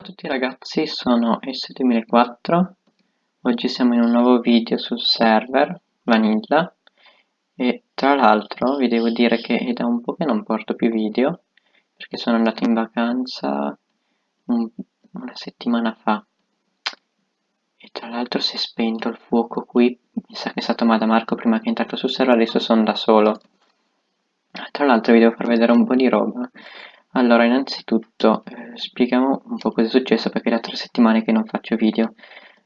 Ciao a tutti ragazzi, sono S2004, oggi siamo in un nuovo video sul server Vanilla. E tra l'altro vi devo dire che è da un po' che non porto più video perché sono andato in vacanza un, una settimana fa. E tra l'altro si è spento il fuoco qui, mi sa che è stato Madamarco prima che è entrato sul server, adesso sono da solo. Tra l'altro vi devo far vedere un po' di roba allora, innanzitutto eh, spieghiamo un po' cosa è successo perché da tre settimane che non faccio video.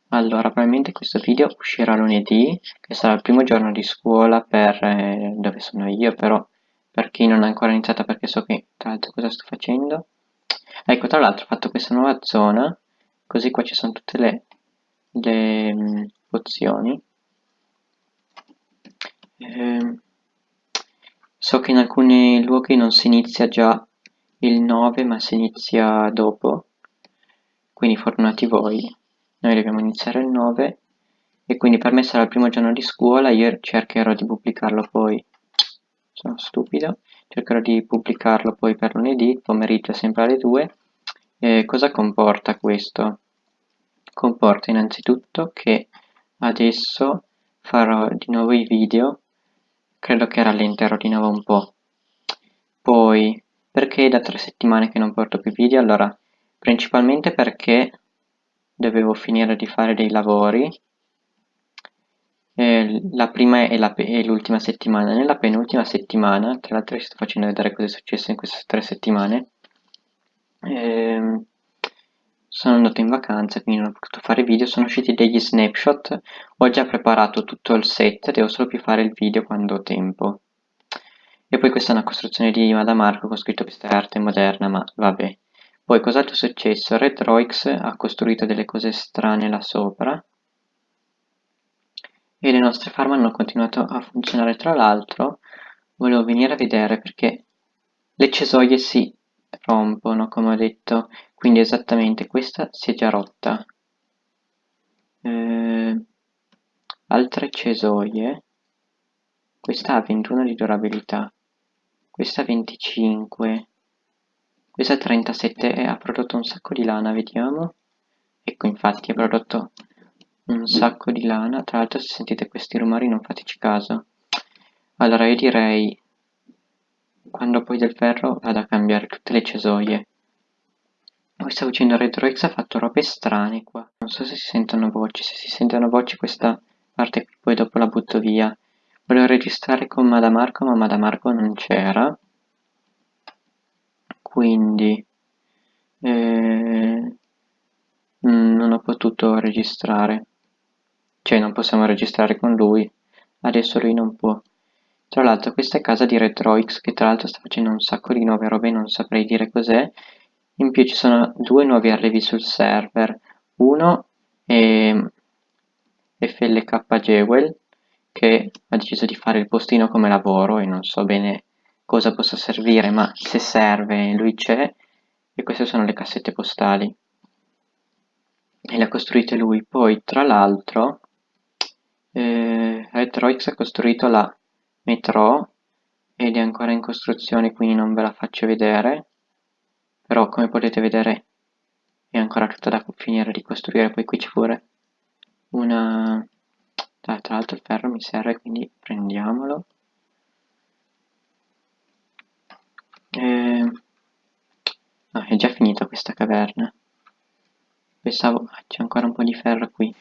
Allora, probabilmente questo video uscirà lunedì, che sarà il primo giorno di scuola per eh, dove sono io, però per chi non ha ancora iniziato perché so che tra l'altro cosa sto facendo. Ecco, tra l'altro ho fatto questa nuova zona, così qua ci sono tutte le, le um, pozioni. Eh, so che in alcuni luoghi non si inizia già il 9 ma si inizia dopo, quindi fortunati voi, noi dobbiamo iniziare il 9 e quindi per me sarà il primo giorno di scuola, io cercherò di pubblicarlo poi, sono stupido, cercherò di pubblicarlo poi per lunedì, pomeriggio sempre alle 2. E cosa comporta questo? Comporta innanzitutto che adesso farò di nuovo i video, credo che rallenterò di nuovo un po'. Poi perché da tre settimane che non porto più video? Allora, principalmente perché dovevo finire di fare dei lavori. Eh, la prima e l'ultima settimana. Nella penultima settimana, tra l'altro vi sto facendo vedere cosa è successo in queste tre settimane, eh, sono andato in vacanza, quindi non ho potuto fare video, sono usciti degli snapshot, ho già preparato tutto il set, devo solo più fare il video quando ho tempo. E poi questa è una costruzione di Madamarco con scritto questa è arte moderna, ma vabbè. Poi cos'altro è successo? Retroix ha costruito delle cose strane là sopra e le nostre farm hanno continuato a funzionare. Tra l'altro volevo venire a vedere perché le cesoie si rompono, come ho detto, quindi esattamente questa si è già rotta. Eh, altre cesoie, questa ha 21 di durabilità questa 25 questa 37 e ha prodotto un sacco di lana vediamo. Ecco infatti ha prodotto un sacco di lana. Tra l'altro se sentite questi rumori non fateci caso. Allora io direi quando poi del ferro vado a cambiare tutte le cesoie. Poi stavo dicendo RedroX ha fatto robe strane qua. Non so se si sentono voci. Se si sentono voci questa parte qui poi dopo la butto via Volevo registrare con Madamarco ma Madamarco non c'era. Quindi eh, non ho potuto registrare. Cioè non possiamo registrare con lui. Adesso lui non può. Tra l'altro questa è casa di Retroix che tra l'altro sta facendo un sacco di nuove robe, non saprei dire cos'è. In più ci sono due nuovi arrivi sul server. Uno è FLK Jewel che ha deciso di fare il postino come lavoro e non so bene cosa possa servire, ma se serve lui c'è e queste sono le cassette postali. E le ha costruite lui. Poi tra l'altro eh, Retroix ha costruito la metro ed è ancora in costruzione quindi non ve la faccio vedere. Però come potete vedere è ancora tutta da finire di costruire. Poi qui c'è pure una tra l'altro il ferro mi serve quindi prendiamolo. Eh, no, è già finita questa caverna. Pensavo ah, c'è ancora un po' di ferro qui.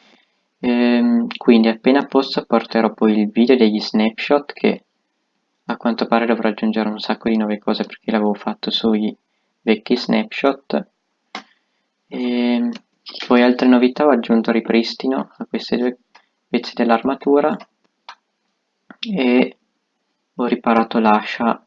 Eh, quindi appena posso porterò poi il video degli snapshot che a quanto pare dovrò aggiungere un sacco di nuove cose perché l'avevo fatto sui vecchi snapshot. E ehm, poi altre novità ho aggiunto ripristino a queste due pezzi dell'armatura e ho riparato l'ascia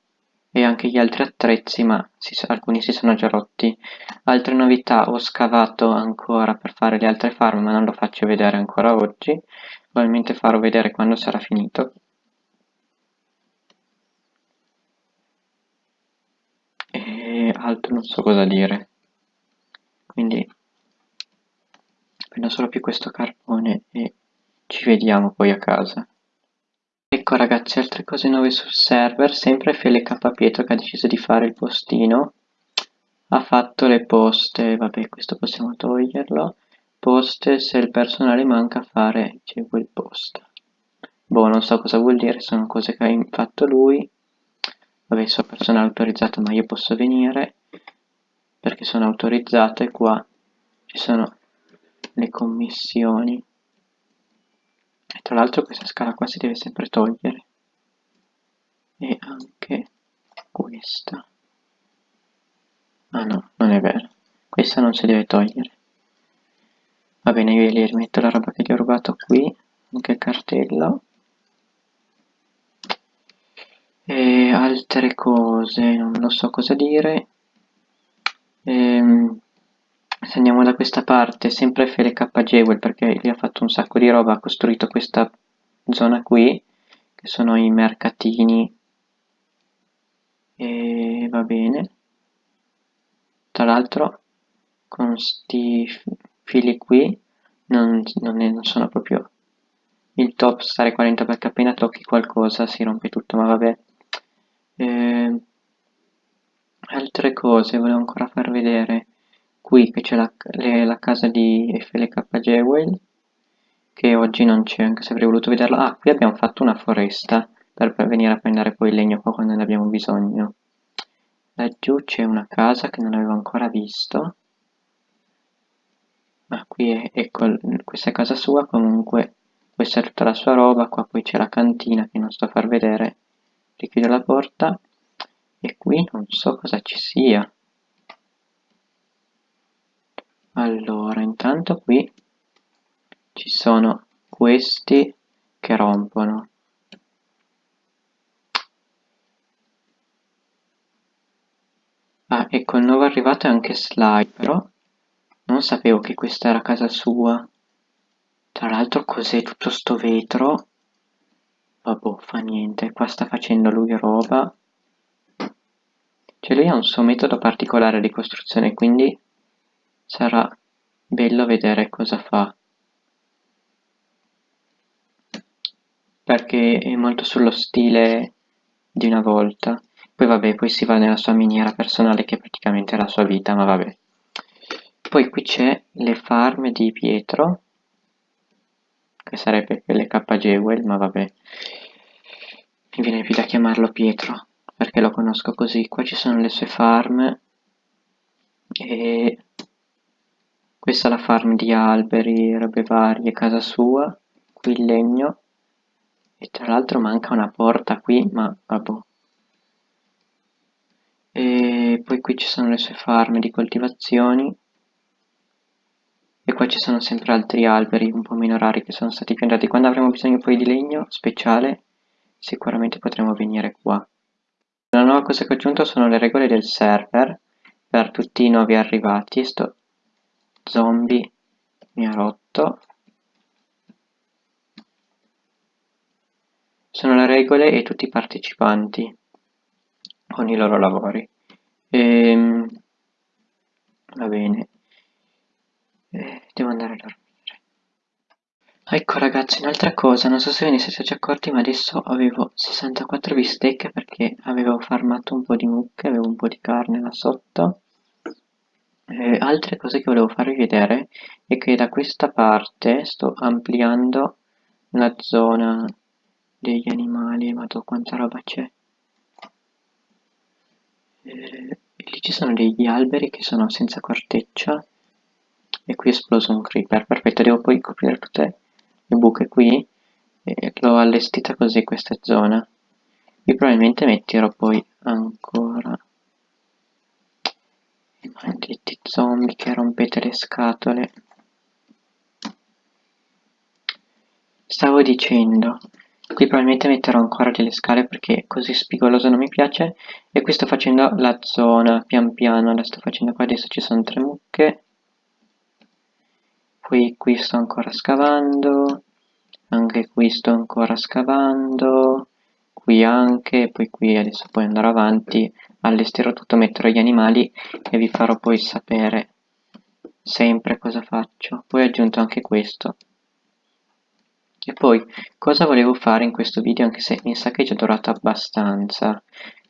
e anche gli altri attrezzi ma si, alcuni si sono già rotti. Altre novità ho scavato ancora per fare le altre farm ma non lo faccio vedere ancora oggi. Probabilmente farò vedere quando sarà finito. E altro non so cosa dire. Quindi prendo solo più questo carbone e ci vediamo poi a casa. Ecco ragazzi, altre cose nuove sul server, sempre FLK Pietro che ha deciso di fare il postino. ha fatto le poste, vabbè questo possiamo toglierlo, poste se il personale manca fare c'è quel posta. Boh, non so cosa vuol dire, sono cose che ha fatto lui. Vabbè, so personale autorizzato, ma io posso venire perché sono autorizzato e qua ci sono le commissioni. Tra l'altro questa scala qua si deve sempre togliere. E anche questa. Ah no, non è vero. Questa non si deve togliere. Va bene, io gli rimetto la roba che gli ho rubato qui, anche il cartello. E altre cose, non lo so cosa dire. Ehm, se andiamo da questa parte, sempre FLK Jewel, perché gli ha fatto un sacco di roba, ha costruito questa zona qui, che sono i mercatini, e va bene. Tra l'altro, con questi fili qui, non, non, è, non sono proprio il top stare 40 perché appena tocchi qualcosa si rompe tutto, ma vabbè. Eh, altre cose volevo ancora far vedere qui che c'è la, la, casa di FLK Jewel che oggi non c'è anche se avrei voluto vederla. Ah qui abbiamo fatto una foresta per, venire a prendere poi il legno qua quando ne abbiamo bisogno. Laggiù c'è una casa che non avevo ancora visto. Ma qui è, ecco questa è casa sua comunque questa è tutta la sua roba. Qua poi c'è la cantina che non sto a far vedere. Richiudo la porta. E qui non so cosa ci sia allora intanto qui ci sono questi che rompono. Ah ecco il nuovo arrivato è anche Sly però non sapevo che questa era casa sua. Tra l'altro cos'è tutto sto vetro? Vabbè fa niente qua sta facendo lui roba. Cioè lui ha un suo metodo particolare di costruzione quindi sarà bello vedere cosa fa. Perché è molto sullo stile di una volta. Poi vabbè poi si va nella sua miniera personale che è praticamente la sua vita ma vabbè. Poi qui c'è le farm di Pietro che sarebbe le K Jewel ma vabbè. Mi viene più da chiamarlo Pietro perché lo conosco così. Qua ci sono le sue farm e questa è la farm di alberi, robe varie, casa sua, qui il legno, e tra l'altro manca una porta qui, ma vabbè. E poi qui ci sono le sue farm di coltivazioni, e qua ci sono sempre altri alberi un po' meno rari che sono stati piantati. Quando avremo bisogno poi di legno speciale, sicuramente potremo venire qua. La nuova cosa che ho aggiunto sono le regole del server per tutti i nuovi arrivati. Sto zombie mi ha rotto. Sono le regole e tutti i partecipanti con i loro lavori. Ehm, va bene. Eh, devo andare a dormire. Ecco ragazzi un'altra cosa. Non so se ve ne siete già accorti ma adesso avevo 64 bistecche perché avevo farmato un po' di mucche avevo un po' di carne là sotto altre cose che volevo farvi vedere è che da questa parte sto ampliando la zona degli animali, ma quanta roba c'è. Eh, lì ci sono degli alberi che sono senza corteccia e qui è esploso un creeper, perfetto, devo poi coprire tutte le buche qui e l'ho allestita così questa zona. Qui probabilmente metterò poi ancora Maledetti zombie che rompete le scatole. Stavo dicendo, qui probabilmente metterò ancora delle scale perché così spigoloso non mi piace e qui sto facendo la zona pian piano, la sto facendo qua, adesso ci sono tre mucche. Poi qui sto ancora scavando, anche qui sto ancora scavando, qui anche, poi qui adesso poi andrò avanti, allestirò tutto, metterò gli animali e vi farò poi sapere sempre cosa faccio. Poi ho aggiunto anche questo. E poi, cosa volevo fare in questo video, anche se mi sa che è già durato abbastanza.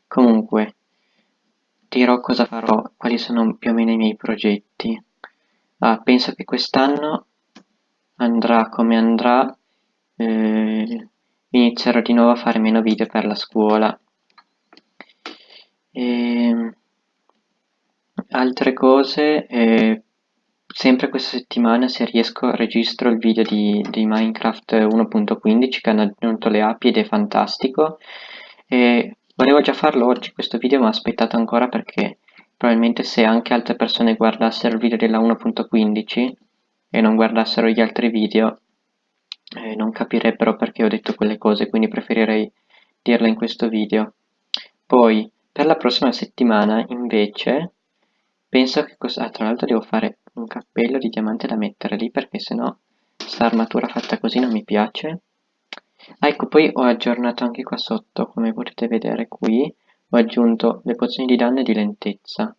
Comunque, dirò cosa farò, quali sono più o meno i miei progetti. Ah, penso che quest'anno andrà come andrà, eh, inizierò di nuovo a fare meno video per la scuola. E, ehm, altre cose, eh, sempre questa settimana se riesco registro il video di, di Minecraft 1.15 che hanno aggiunto le api ed è fantastico. E volevo già farlo oggi questo video ma ho aspettato ancora perché probabilmente se anche altre persone guardassero il video della 1.15 e non guardassero gli altri video eh, non capirebbero perché ho detto quelle cose, quindi preferirei dirle in questo video. Poi, per la prossima settimana, invece, penso che cosa... Ah, tra l'altro devo fare un cappello di diamante da mettere lì, perché sennò sta armatura fatta così non mi piace. Ah, ecco, poi ho aggiornato anche qua sotto, come potete vedere qui, ho aggiunto le pozioni di danno e di lentezza.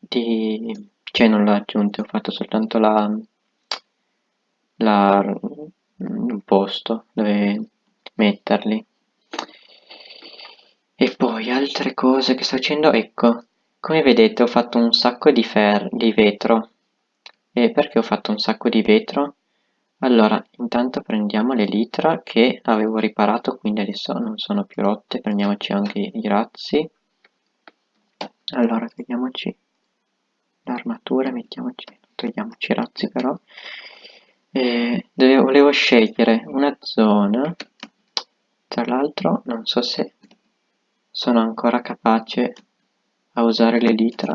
Di cioè non l'ho aggiunto, ho fatto soltanto la, la un posto dove metterli. E poi altre cose che sto facendo ecco come vedete ho fatto un sacco di, fer di vetro. E perché ho fatto un sacco di vetro? allora intanto prendiamo le litra che avevo riparato quindi adesso non sono più rotte prendiamoci anche i razzi. Allora vediamoci l'armatura mettiamoci togliamoci i razzi però. E volevo scegliere una zona tra l'altro non so se sono ancora capace a usare l'elitra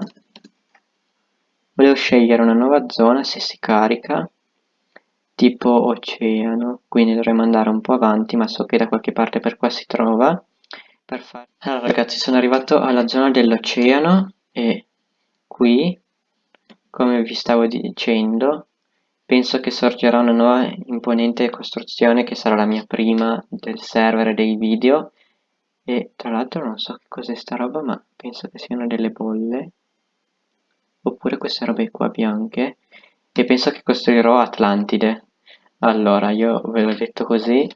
volevo scegliere una nuova zona se si carica tipo oceano quindi dovremmo andare un po' avanti ma so che da qualche parte per qua si trova. Allora ragazzi sono arrivato alla zona dell'oceano e qui come vi stavo dicendo, penso che sorgerà una nuova imponente costruzione che sarà la mia prima del server dei video. E tra l'altro non so che cos'è sta roba ma penso che siano delle bolle. Oppure queste robe qua bianche. E penso che costruirò Atlantide. Allora io ve l'ho detto così.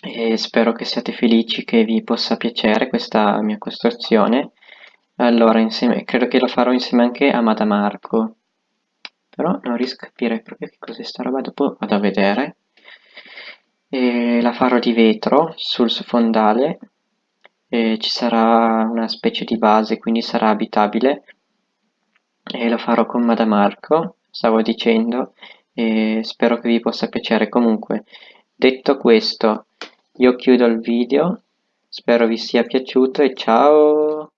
E spero che siate felici che vi possa piacere questa mia costruzione allora, insieme, credo che lo farò insieme anche a Madamarco. Però non riesco a capire proprio che cos'è sta roba, dopo vado a vedere. E la farò di vetro sul fondale. E ci sarà una specie di base, quindi sarà abitabile. E lo farò con Madamarco, stavo dicendo. E spero che vi possa piacere. Comunque, detto questo, io chiudo il video. Spero vi sia piaciuto e ciao!